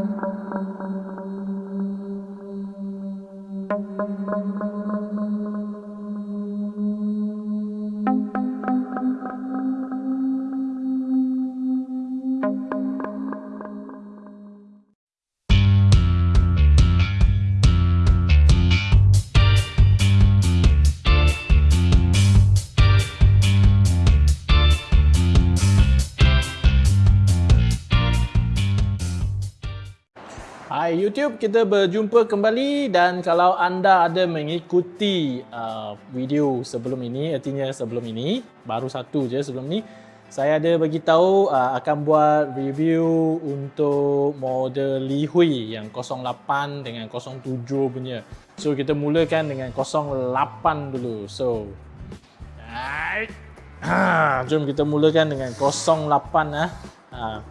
Thank you. Hai YouTube, kita berjumpa kembali dan kalau anda ada mengikuti uh, video sebelum ini, artinya sebelum ini, baru satu je sebelum ni, saya ada bagi tahu uh, akan buat review untuk model Li Hui yang 08 dengan 07 punya. So kita mulakan dengan 08 dulu. So hai. Ha, jom kita mulakan dengan 08 ah. Ha,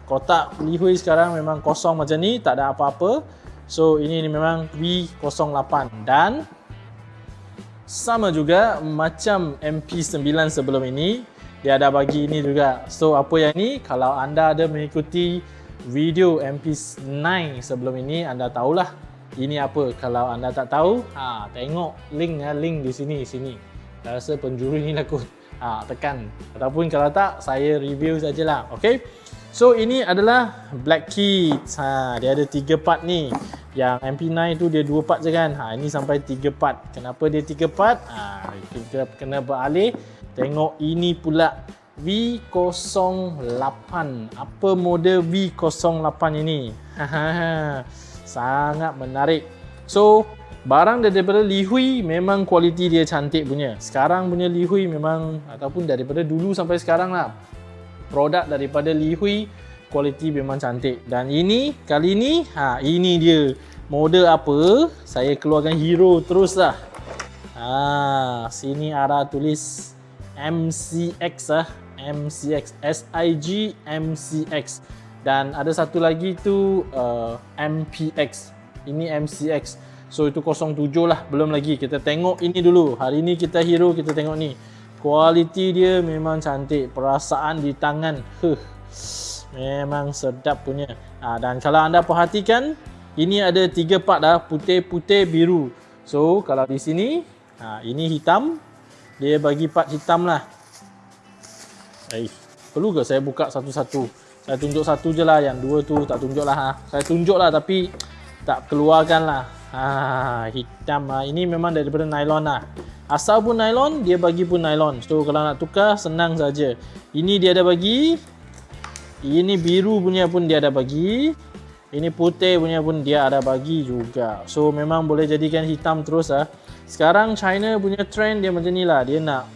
kotak Li Hui sekarang memang kosong macam ni, tak ada apa-apa. So ini memang V08 dan sama juga macam MP9 sebelum ini, dia ada bagi ini juga. So apa yang ni? Kalau anda ada mengikuti video MP9 sebelum ini, anda tahulah ini apa. Kalau anda tak tahu, ha, tengok link link di sini sini. Saya rasa penjuru ni lah kot. Ha, tekan. Ataupun kalau tak, saya review sajalah. Okay. So ini adalah Black Kids. Ha, dia ada tiga part ni. Yang MP9 tu dia dua part je kan. Ha, ini sampai tiga part. Kenapa dia tiga part? Ha, kita kena beralih. Tengok ini pula V08. Apa model V08 ini? Sangat menarik. So barang daripada Li Hui memang kualiti dia cantik punya. Sekarang punya Li Hui memang ataupun daripada dulu sampai sekarang lah produk daripada Li Hui kualiti memang cantik. Dan ini kali ini ha ini dia. Model apa? Saya keluarkan hero terus lah. Ha sini ada tulis MCX ah MCX SIG MCX dan ada satu lagi tu uh, MPX ini MCX so itu 07 lah belum lagi kita tengok ini dulu hari ini kita hero kita tengok ni Kualiti dia memang cantik. Perasaan di tangan. Huh. Memang sedap punya. Ha, dan kalau anda perhatikan, ini ada tiga part dah. Putih, putih, biru. So, kalau di sini, ha, ini hitam. Dia bagi part hitam lah. Eh, perlu ke saya buka satu-satu? Saya tunjuk satu je lah. Yang dua tu tak tunjuk lah. Ha. Saya tunjuk lah tapi tak keluarkan lah. Ha, hitam lah. Ini memang daripada nylon lah. Asal pun nylon, dia bagi pun nylon. So kalau nak tukar, senang saja. Ini dia ada bagi. Ini biru punya pun dia ada bagi. Ini putih punya pun dia ada bagi juga. So memang boleh jadikan hitam terus lah. Sekarang China punya trend dia macam ni lah. Dia nak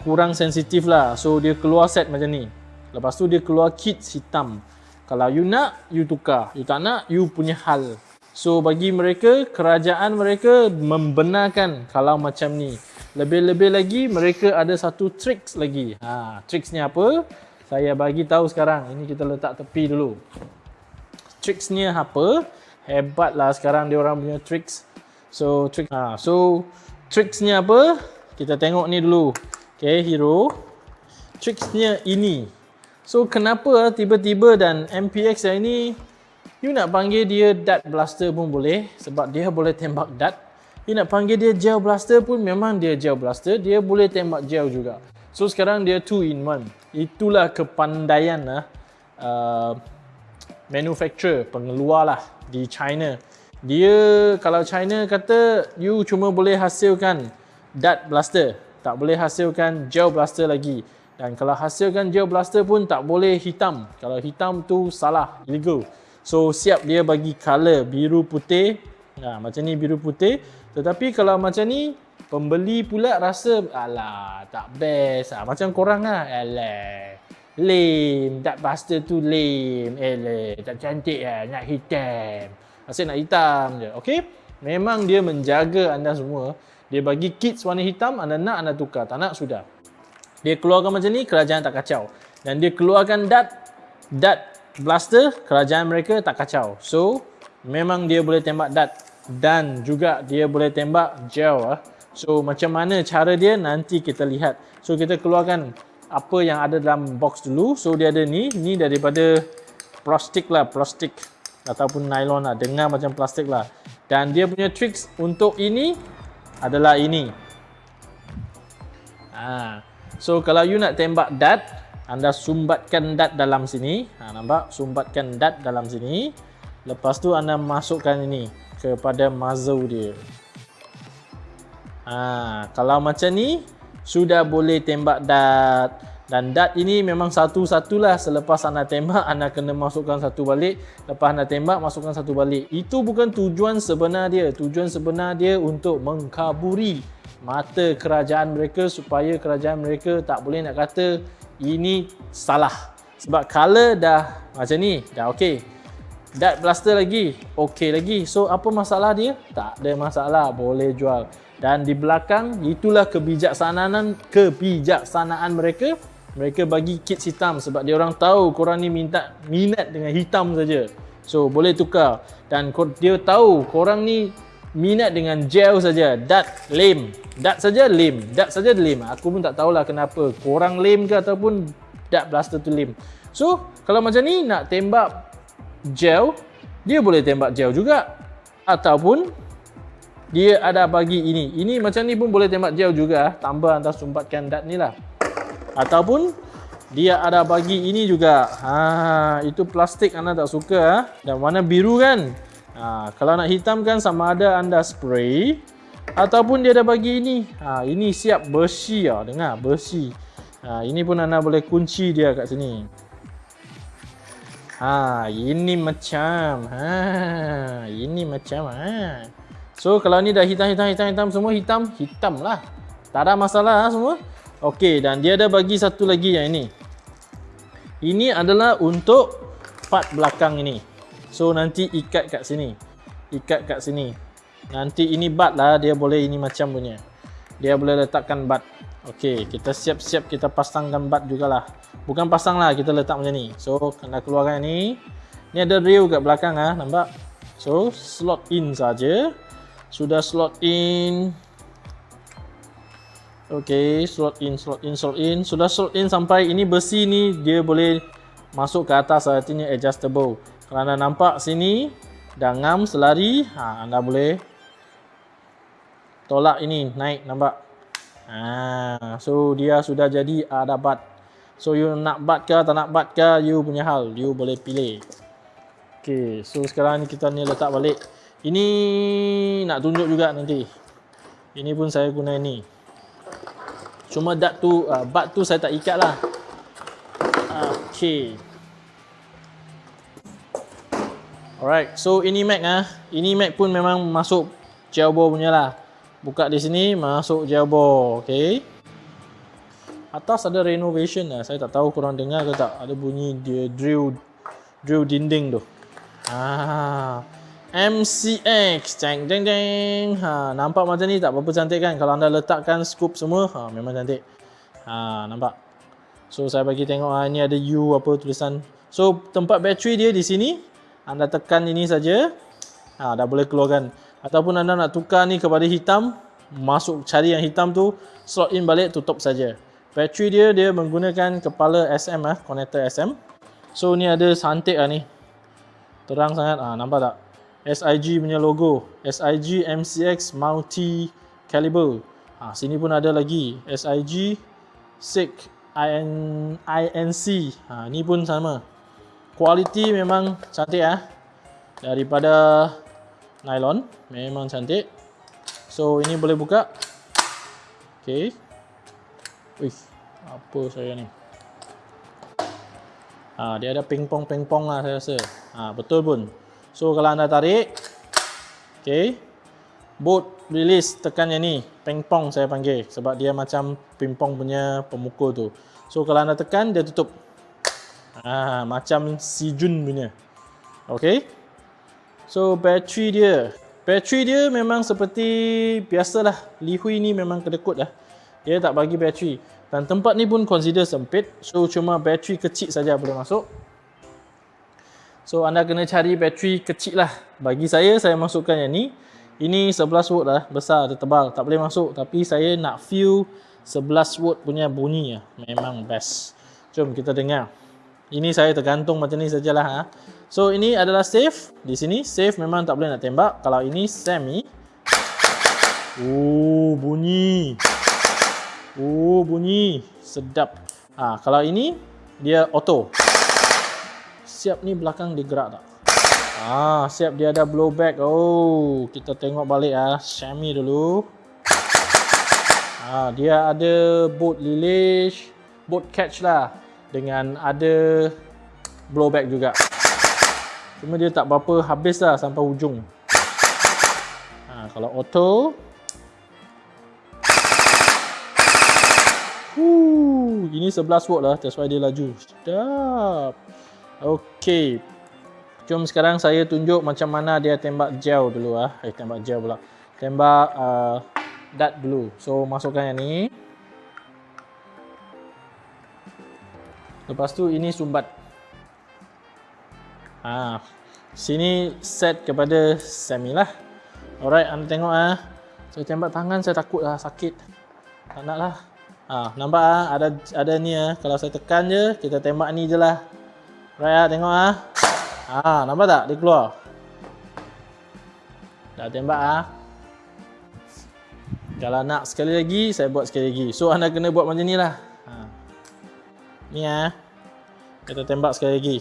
kurang sensitif lah. So dia keluar set macam ni. Lepas tu dia keluar kit hitam. Kalau you nak, you tukar. You tak nak, you punya hal. So bagi mereka, kerajaan mereka membenarkan kalau macam ni. Lebih-lebih lagi mereka ada satu tricks lagi. Ha, tricks ni apa? Saya bagi tahu sekarang. Ini kita letak tepi dulu. Tricks ni apa? Hebatlah sekarang dia orang punya tricks. So trick ha, so tricks ni apa? Kita tengok ni dulu. Okay, hero. Tricksnya ini. So kenapa tiba-tiba dan MPX yang ini You nak panggil dia dart blaster pun boleh sebab dia boleh tembak dart. You nak panggil dia gel blaster pun memang dia gel blaster, dia boleh tembak gel juga. So sekarang dia 2 in 1. Itulah kepandaian lah uh, manufacturer, pengeluar lah di China. Dia kalau China kata you cuma boleh hasilkan dart blaster, tak boleh hasilkan gel blaster lagi. Dan kalau hasilkan gel blaster pun tak boleh hitam. Kalau hitam tu salah, illegal. So siap dia bagi color biru putih. Ha, macam ni biru putih. Tetapi kalau macam ni pembeli pula rasa alah tak best. Ha, macam korang lah. Alah. Lame. Tak buster tu lame. Alah. Tak cantik lah. Nak hitam. Asyik nak hitam je. Okay. Memang dia menjaga anda semua. Dia bagi kits warna hitam. Anda nak anda tukar. Tak nak sudah. Dia keluarkan macam ni. Kerajaan tak kacau. Dan dia keluarkan dat. Dat blaster kerajaan mereka tak kacau. So memang dia boleh tembak dart dan juga dia boleh tembak gel ah. So macam mana cara dia nanti kita lihat. So kita keluarkan apa yang ada dalam box dulu. So dia ada ni, ni daripada plastik lah, plastik. ataupun nylon lah. Dengar macam plastik lah. Dan dia punya tricks untuk ini adalah ini. Ha. So kalau you nak tembak dart, anda sumbatkan dart dalam sini. Ha, nampak? Sumbatkan dart dalam sini. Lepas tu anda masukkan ini kepada muzzle dia. Ha, kalau macam ni, sudah boleh tembak dart. Dan dart ini memang satu-satulah selepas anda tembak, anda kena masukkan satu balik. Lepas anda tembak, masukkan satu balik. Itu bukan tujuan sebenar dia. Tujuan sebenar dia untuk mengkaburi mata kerajaan mereka supaya kerajaan mereka tak boleh nak kata ini salah. Sebab color dah macam ni, dah okey. Dart blaster lagi, okey lagi. So apa masalah dia? Tak ada masalah, boleh jual. Dan di belakang itulah kebijaksanaan kebijaksanaan mereka. Mereka bagi kit hitam sebab dia orang tahu korang ni minta minat dengan hitam saja. So boleh tukar dan dia tahu korang ni minat dengan gel saja. Dat lame. Dat saja lame. Dat saja lame. Aku pun tak tahulah kenapa. Korang lame ke ataupun dat blaster tu lame. So kalau macam ni nak tembak gel, dia boleh tembak gel juga. Ataupun dia ada bagi ini. Ini macam ni pun boleh tembak jauh juga. Tambah antara sumbatkan dat ni lah. Ataupun dia ada bagi ini juga. Ha, itu plastik anda tak suka. Ha? Dan warna biru kan. Ha, kalau nak hitamkan sama ada anda spray. Ataupun dia ada bagi ini. Ha, ini siap bersih. Ha. Dengar bersih. Ha, ini pun anda boleh kunci dia kat sini. Ha, ini macam. Ha, ini macam. Ha. So kalau ni dah hitam hitam hitam hitam semua hitam hitam lah. Tak ada masalah lah semua. Okey dan dia ada bagi satu lagi yang ini. Ini adalah untuk part belakang ini. So nanti ikat kat sini. Ikat kat sini. Nanti ini bat lah dia boleh ini macam punya. Dia boleh letakkan bat. Okey kita siap-siap kita pasangkan bat jugalah. Bukan pasang lah kita letak macam ni. So kena keluarkan ni. Ni ada reel kat belakang ah nampak. So slot in saja sudah slot in Okey, slot in, slot in, slot in. Sudah slot in sampai ini besi ni dia boleh masuk ke atas artinya adjustable. Kalau anda nampak sini dah ngam selari, ha anda boleh tolak ini naik nampak. Ha, so dia sudah jadi ada bat. So you nak bat ke tak nak bat ke you punya hal, you boleh pilih. Okey, so sekarang ni kita ni letak balik. Ini nak tunjuk juga nanti. Ini pun saya guna ini. Cuma dat tu, uh, bat tu saya tak ikat lah. Okay. Alright, so ini Mac ah. Ini Mac pun memang masuk jailbore punya lah. Buka di sini, masuk jailbore. Okay. Atas ada renovation lah. Saya tak tahu korang dengar ke tak. Ada bunyi dia drill drill dinding tu. Ah. MCX jeng jeng jeng ha nampak macam ni tak berapa cantik kan kalau anda letakkan scoop semua ha memang cantik ha nampak so saya bagi tengok ha, ini ada U apa tulisan so tempat bateri dia di sini anda tekan ini saja. Ha dah boleh keluarkan. Ataupun anda nak tukar ni kepada hitam masuk cari yang hitam tu slot in balik tutup saja. Bateri dia dia menggunakan kepala SM ah connector SM so ni ada santik ah ni. Terang sangat. Ah nampak tak? SIG punya logo. SIG MCX multi caliber ha, sini pun ada lagi. SIG SIG IN, INC ha, ni pun sama kualiti memang cantik ya daripada nylon memang cantik. So ini boleh buka. Ok Wih, apa saya ni? Ha, dia ada pingpong pingpong lah saya rasa. Ha, betul pun So kalau anda tarik Okay. Boot release tekan yang ni Pingpong saya panggil. Sebab dia macam pingpong punya pemukul tu. So kalau anda tekan dia tutup ah, Macam si Jun punya Okay So bateri dia Bateri dia memang seperti Biasalah Lihui ni memang kedekut lah Dia tak bagi bateri Dan tempat ni pun consider sempit So cuma bateri kecil saja boleh masuk So anda kena cari bateri kecil lah. Bagi saya, saya masukkan yang ni. Ini 11 volt lah, besar, tebal. Tak boleh masuk. Tapi saya nak feel 11 volt punya bunyi lah. Memang best. Jom kita dengar. Ini saya tergantung macam ni sajalah. Ha. So ini adalah safe. Di sini safe memang tak boleh nak tembak. Kalau ini semi. Oh, bunyi. Oh, bunyi. Sedap. Ha, kalau ini dia auto. Siap ni belakang dia gerak tak? Ah, siap dia ada blowback. Oh, kita tengok balik ah. Semi dulu. Ah, dia ada boat lilish, boat catch lah dengan ada blowback juga. Cuma dia tak berapa habis lah sampai ujung. Ha, kalau auto. Huh, ini 11 watt lah. That's why dia laju. Sedap. Okay. Jom sekarang saya tunjuk macam mana dia tembak gel dulu ah. Eh, tembak gel pula. Tembak uh, dart dulu. So, masukkan yang ni. Lepas tu, ini sumbat. Ha, sini set kepada semi lah. Alright, anda tengok ah. Saya tembak tangan saya takut lah sakit. Tak nak lah. Ha, nampak ah ada ada ni ah. Kalau saya tekan je, kita tembak ni je lah. Alright ah, tengok ah. Ha, nampak tak dia keluar? Dah tembak ah. Kalau nak sekali lagi, saya buat sekali lagi. So anda kena buat macam ni lah. Ni ah. Kita tembak sekali lagi.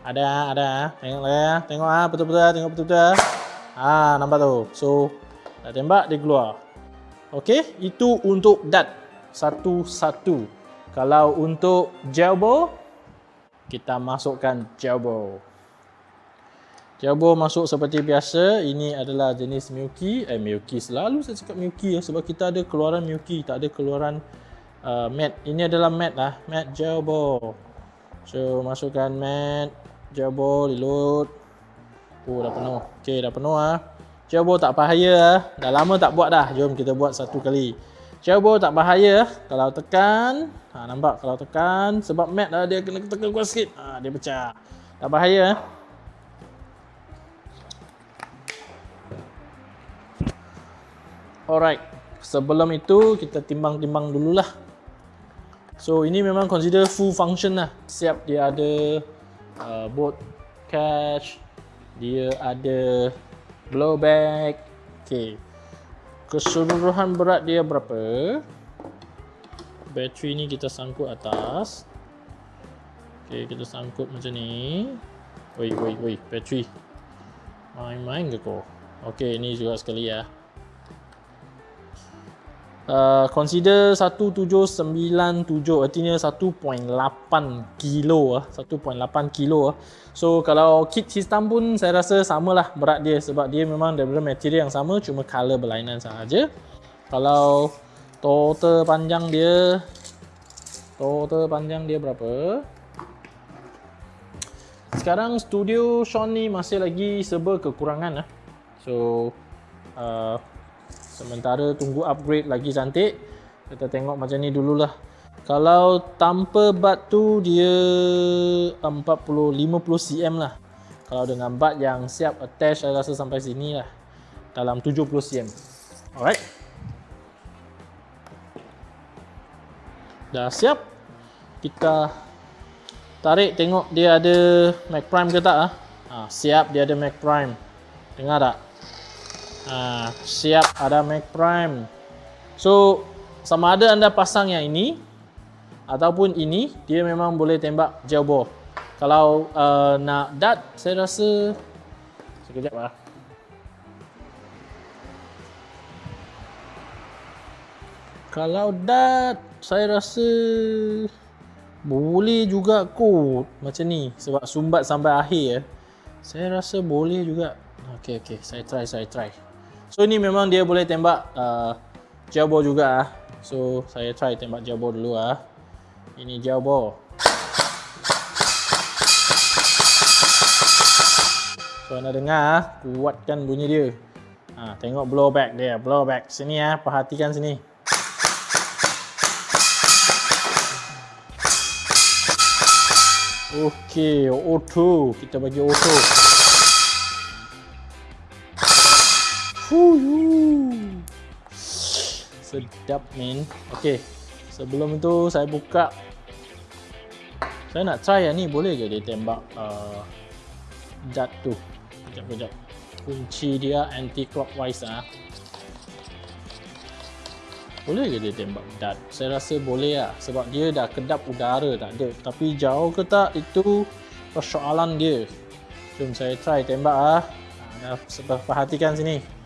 Ada, ada. Tengok lah ya. Tengok ah, betul-betul tengok betul-betul. Ah, nampak tu. So, dah tembak dia keluar. Okey, itu untuk dart satu-satu. Kalau untuk gel bow, kita masukkan. Gel bow masuk seperti biasa. Ini adalah jenis Milky. Eh, Milky selalu saya cakap Milky ya sebab kita ada keluaran Milky, tak ada keluaran uh, matte. Ini adalah matte lah, gel bow. So, masukkan matte. Jabo reload. Oh dah penuh. Okey dah penuh ah. Jabo tak bahaya ah. Dah lama tak buat dah. Jom kita buat satu kali. Jabo tak bahaya kalau tekan. Ha nampak kalau tekan sebab mat dah dia kena tekan kuat sikit. Ha dia pecah. Tak bahaya ah. Alright. Sebelum itu kita timbang-timbang dululah. So ini memang consider full function lah. Siap dia ada uh, boat catch dia ada blowback. Okey keseluruhan berat dia berapa? Bateri ni kita sangkut atas. Okey kita sangkut macam ni. Oi oi oi bateri. Main-main ke kau? Okey ini juga sekali ya Uh, consider 1797 artinya 1.8 kilo ah. 1.8 kilo ah. So kalau kit sistem pun saya rasa samalah berat dia sebab dia memang daripada material yang sama cuma color berlainan sahaja. Kalau total panjang dia total panjang dia berapa? Sekarang studio ni masih lagi serba kekurangan ah. So uh, Sementara tunggu upgrade lagi cantik. Kita tengok macam ni dululah. Kalau tanpa bat tu dia 40 50 cm lah. Kalau dengan bat yang siap attach saya rasa sampai sini lah. Dalam 70 cm. Alright. Dah siap. Kita tarik tengok dia ada Mac Prime ke tak ah. Ha, siap dia ada Mac Prime. Dengar tak? Ha, siap ada Mac Prime. So sama ada anda pasang yang ini ataupun ini dia memang boleh tembak jauh bawah. Kalau uh, nak dart saya rasa sekejap lah. Kalau dart saya rasa boleh juga kot macam ni sebab sumbat sampai akhir ya. Saya rasa boleh juga. Okey okey, saya try saya try. So ni memang dia boleh tembak uh, jabo juga ah. So saya try tembak jabo dulu ah. Ini jabo. So anda dengar ah, kuatkan bunyi dia. Ha, tengok blowback dia, blowback. Sini ah, perhatikan sini. Okey, auto. Kita bagi auto. Sedap men Okay Sebelum itu saya buka Saya nak try yang ni Boleh ke dia tembak uh, dart tu. Sekejap, sekejap. Kunci dia anti clockwise ah. Boleh ke dia tembak dart? Saya rasa boleh lah sebab dia dah kedap udara tak ada. Tapi jauh ke tak itu persoalan dia. Jom saya try tembak ah. Dah perhatikan sini.